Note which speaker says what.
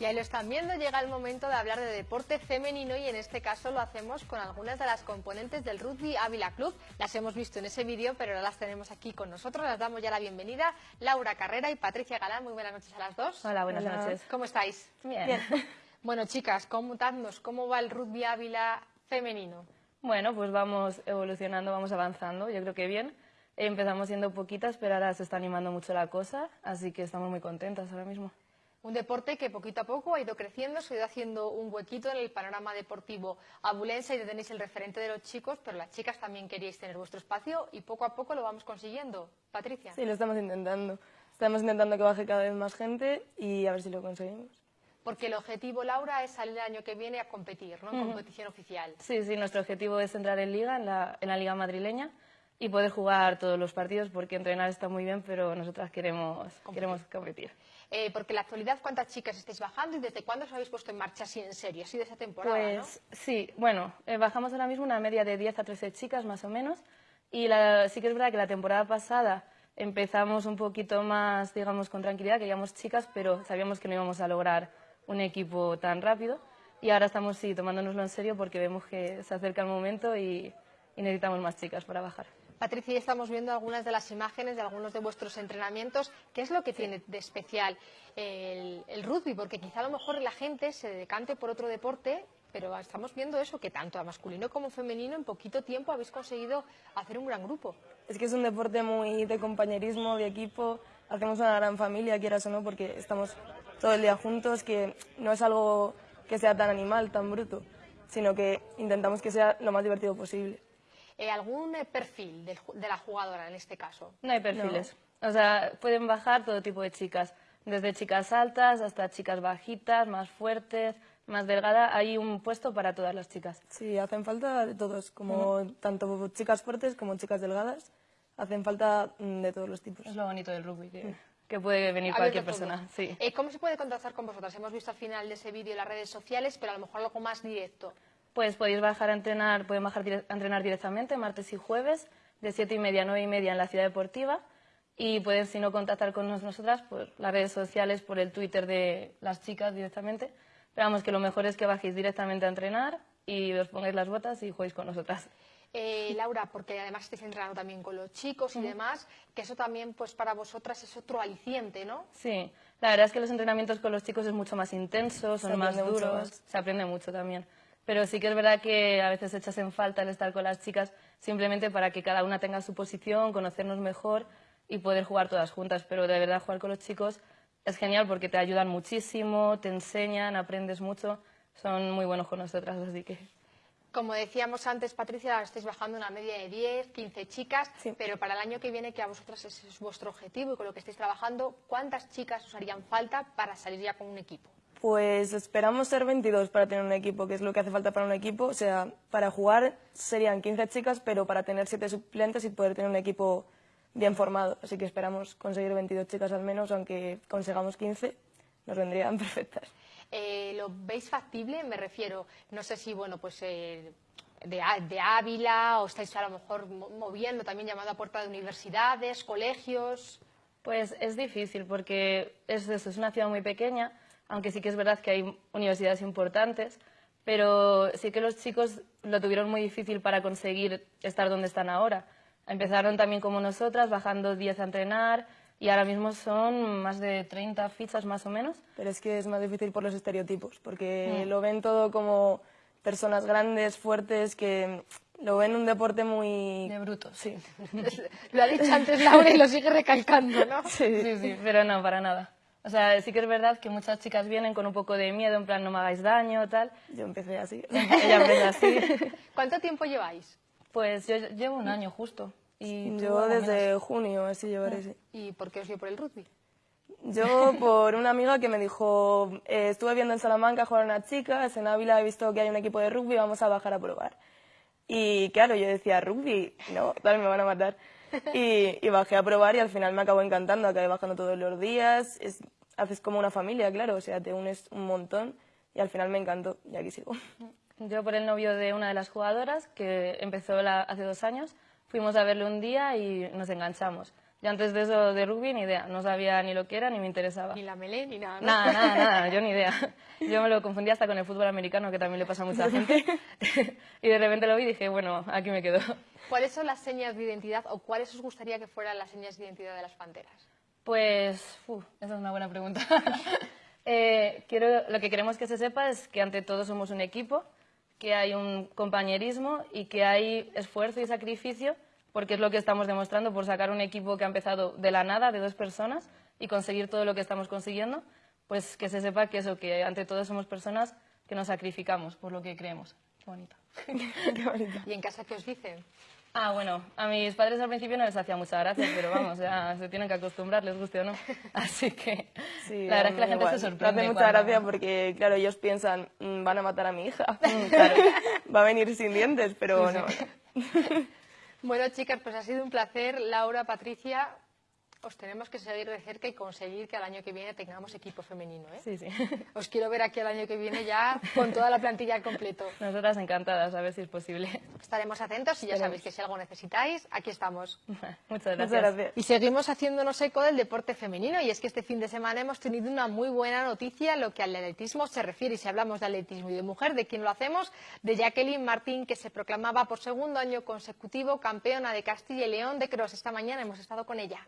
Speaker 1: Y ahí lo están viendo, llega el momento de hablar de deporte femenino y en este caso lo hacemos con algunas de las componentes del Rugby Ávila Club. Las hemos visto en ese vídeo, pero ahora las tenemos aquí con nosotros. Las damos ya la bienvenida. Laura Carrera y Patricia Galán, muy buenas noches a las dos.
Speaker 2: Hola, buenas noches.
Speaker 1: ¿Cómo estáis?
Speaker 2: Bien.
Speaker 1: Bueno, chicas, contadnos, ¿cómo va el Rugby Ávila femenino?
Speaker 2: Bueno, pues vamos evolucionando, vamos avanzando, yo creo que bien. Empezamos siendo poquitas, pero ahora se está animando mucho la cosa, así que estamos muy contentas ahora mismo.
Speaker 1: Un deporte que poquito a poco ha ido creciendo, se ha ido haciendo un huequito en el panorama deportivo abulense y tenéis el referente de los chicos, pero las chicas también queríais tener vuestro espacio y poco a poco lo vamos consiguiendo. Patricia.
Speaker 3: Sí, lo estamos intentando. Estamos intentando que baje cada vez más gente y a ver si lo conseguimos.
Speaker 1: Porque el objetivo, Laura, es salir el año que viene a competir, ¿no? En competición oficial.
Speaker 2: Sí, sí, nuestro objetivo es entrar en liga, en la, en la liga madrileña y poder jugar todos los partidos porque entrenar está muy bien, pero nosotras queremos queremos competir.
Speaker 1: Eh, porque en la actualidad, ¿cuántas chicas estáis bajando y desde cuándo os habéis puesto en marcha así en serio, así de esa temporada?
Speaker 2: Pues sí, bueno, eh, bajamos ahora mismo una media de 10 a 13 chicas más o menos y la, sí que es verdad que la temporada pasada empezamos un poquito más, digamos, con tranquilidad, queríamos chicas, pero sabíamos que no íbamos a lograr un equipo tan rápido y ahora estamos sí tomándonoslo en serio porque vemos que se acerca el momento y, y necesitamos más chicas para bajar.
Speaker 1: Patricia, ya estamos viendo algunas de las imágenes de algunos de vuestros entrenamientos. ¿Qué es lo que tiene de especial el, rugby? Porque quizá a lo mejor la gente se decante por otro deporte, pero estamos viendo eso, que tanto a masculino como femenino en poquito tiempo habéis conseguido hacer un gran grupo.
Speaker 3: Es que es un deporte muy de compañerismo, de equipo, hacemos una gran familia, quieras o no, porque estamos todo el día juntos, que no es algo que sea tan animal, tan bruto, sino que intentamos que sea lo más divertido posible.
Speaker 1: Eh, ¿Algún eh, perfil de, la jugadora en este caso?
Speaker 2: No hay perfiles. O sea, pueden bajar todo tipo de chicas, desde chicas altas hasta chicas bajitas, más fuertes, más delgadas. Hay un puesto para todas las chicas.
Speaker 3: Sí, hacen falta de todos, como tanto chicas fuertes como chicas delgadas. Hacen falta mm, de todos los tipos.
Speaker 2: Es lo bonito del rugby, que, puede venir cualquier persona. Sí.
Speaker 1: Eh, ¿Cómo se puede contactar con vosotras? Hemos visto al final de ese vídeo las redes sociales, pero a lo mejor algo más directo.
Speaker 2: Pues podéis bajar a entrenar, pueden bajar a entrenar directamente martes y jueves de siete y media a nueve y media en la ciudad deportiva y pueden, si no, contactar con nosotras por las redes sociales, por el Twitter de las chicas directamente. Pero vamos, que lo mejor es que bajéis directamente a entrenar y os pongáis las botas y juguéis con nosotras.
Speaker 1: Eh, Laura, porque además estáis entrenando también con los chicos y demás, que eso también pues para vosotras es otro aliciente, ¿no?
Speaker 2: Sí, la verdad es que los entrenamientos con los chicos es mucho más intenso, son más duros, se aprende mucho también pero sí que es verdad que a veces echas en falta el estar con las chicas simplemente para que cada una tenga su posición, conocernos mejor y poder jugar todas juntas. Pero de verdad jugar con los chicos es genial porque te ayudan muchísimo, te enseñan, aprendes mucho, son muy buenos con nosotras, así que...
Speaker 1: Como decíamos antes, Patricia, estáis bajando una media de 10, 15 chicas, pero para el año que viene, que a vosotras es vuestro objetivo y con lo que estáis trabajando, ¿cuántas chicas os harían falta para salir ya con un equipo?
Speaker 3: Pues esperamos ser 22 para tener un equipo, que es lo que hace falta para un equipo. O sea, para jugar serían 15 chicas, pero para tener 7 suplentes y poder tener un equipo bien formado. Así que esperamos conseguir 22 chicas al menos, aunque consigamos 15, nos vendrían perfectas.
Speaker 1: Eh, ¿Lo veis factible? Me refiero, no sé si, bueno, pues... Eh, de, de, Ávila o estáis a lo mejor moviendo también llamando a puerta de universidades, colegios?
Speaker 2: Pues es difícil porque es, es una ciudad muy pequeña aunque sí que es verdad que hay universidades importantes, pero sí que los chicos lo tuvieron muy difícil para conseguir estar donde están ahora. Empezaron también como nosotras, bajando 10 a entrenar, y ahora mismo son más de 30 fichas más o menos.
Speaker 3: Pero es que es más difícil por los estereotipos, porque mm. lo ven todo como personas grandes, fuertes, que lo ven un deporte muy...
Speaker 2: De bruto, sí.
Speaker 1: lo ha dicho antes Laura y lo sigue recalcando, ¿no?
Speaker 2: Sí, sí, sí, pero no, para nada. O sea, sí que es verdad que muchas chicas vienen con un poco de miedo, en plan, no me hagáis daño, tal.
Speaker 3: Yo empecé así.
Speaker 2: Ella empezó así.
Speaker 1: ¿Cuánto tiempo lleváis?
Speaker 2: Pues yo llevo un año justo.
Speaker 3: Y yo desde junio, así llevaré, sí.
Speaker 1: ¿Y por qué os dio por el rugby?
Speaker 3: Yo por una amiga que me dijo, eh, estuve viendo en Salamanca jugar a unas chicas, en Ávila he visto que hay un equipo de rugby, vamos a bajar a probar. Y claro, yo decía, rugby, no, tal, me van a matar. Y, bajé a probar y al final me acabó encantando, acabé bajando todos los días, es, haces como una familia, claro, o sea, te unes un montón y al final me encantó y aquí sigo.
Speaker 2: Yo por el novio de una de las jugadoras, que empezó hace dos años, fuimos a verle un día y nos enganchamos. Yo antes de eso de rugby ni idea, no sabía ni lo que era ni me interesaba.
Speaker 1: Ni la melé ni nada. ¿no?
Speaker 2: Nada, nada, nada, yo ni idea. Yo me lo confundía hasta con el fútbol americano, que también le pasa a mucha gente. y de repente lo vi y dije, bueno, aquí me quedo.
Speaker 1: ¿Cuáles son las señas de identidad o cuáles os gustaría que fueran las señas de identidad de las panteras?
Speaker 2: Pues, uf, esa es una buena pregunta. Eh, quiero, lo que queremos que se sepa es que ante todo somos un equipo, que hay un compañerismo y que hay esfuerzo y sacrificio, porque es lo que estamos demostrando por sacar un equipo que ha empezado de la nada, de dos personas, y conseguir todo lo que estamos consiguiendo, pues que se sepa que eso, que ante todo somos personas que nos sacrificamos por lo que creemos. Qué bonito.
Speaker 3: Qué bonito.
Speaker 1: ¿Y en casa qué os dicen?
Speaker 2: Ah, bueno, a mis padres al principio no les hacía mucha gracia, pero vamos, ya se tienen que acostumbrar, les guste o no. Así que
Speaker 3: Sí,
Speaker 2: la verdad es que la gente
Speaker 3: igual.
Speaker 2: se
Speaker 3: Me
Speaker 2: sorprende.
Speaker 3: hace mucha
Speaker 2: cuando-
Speaker 3: gracia porque, claro, ellos piensan, "Mm, van a matar a mi hija.
Speaker 2: Mm, claro.
Speaker 3: Va a venir sin dientes, pero no.
Speaker 1: Bueno, chicas, pues ha sido un placer. Laura, Patricia, os tenemos que seguir de cerca y conseguir que al año que viene tengamos equipo femenino. ¿eh?
Speaker 2: Sí, sí.
Speaker 1: Os quiero ver aquí el año que viene ya con toda la plantilla al completo.
Speaker 2: Nosotras encantadas, a ver si es posible.
Speaker 1: Estaremos atentos y ya sabéis que si algo necesitáis, aquí estamos.
Speaker 2: Muchas gracias.
Speaker 3: Muchas gracias.
Speaker 1: Y seguimos haciéndonos eco del deporte femenino y es que este fin de semana hemos tenido una muy buena noticia en lo que al atletismo se refiere y si hablamos de atletismo y de mujer, ¿de quién lo hacemos? De Jacqueline Martín que se proclamaba por segundo año consecutivo campeona de Castilla y León de cross. Esta mañana hemos estado con ella.